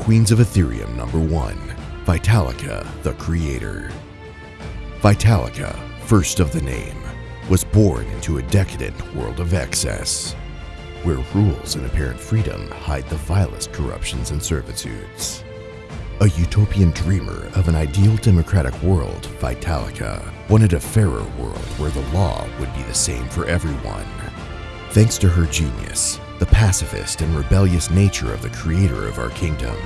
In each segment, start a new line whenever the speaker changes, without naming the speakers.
Queens of Ethereum number 1, Vitalica the Creator. Vitalica, first of the name, was born into a decadent world of excess, where rules and apparent freedom hide the vilest corruptions and servitudes. A utopian dreamer of an ideal democratic world, Vitalica wanted a fairer world where the law would be the same for everyone. Thanks to her genius, the pacifist and rebellious nature of the creator of our kingdom,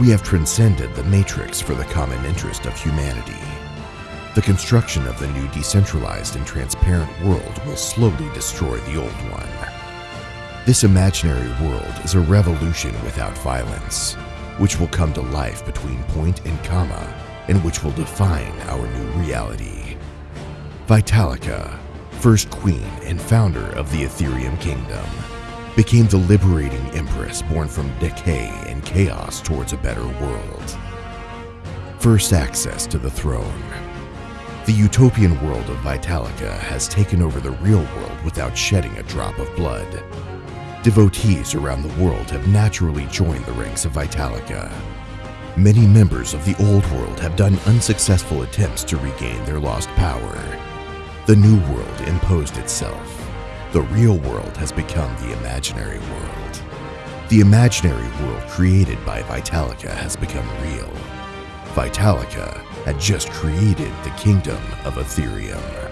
we have transcended the matrix for the common interest of humanity. The construction of the new decentralized and transparent world will slowly destroy the old one. This imaginary world is a revolution without violence, which will come to life between point and comma and which will define our new reality. Vitalica, first queen and founder of the Ethereum Kingdom, became the liberating empress born from decay and chaos towards a better world. First access to the throne. The utopian world of Vitalica has taken over the real world without shedding a drop of blood. Devotees around the world have naturally joined the ranks of Vitalica. Many members of the old world have done unsuccessful attempts to regain their lost power. The new world imposed itself. The real world has become the imaginary world. The imaginary world created by Vitalica has become real. Vitalica had just created the kingdom of Ethereum.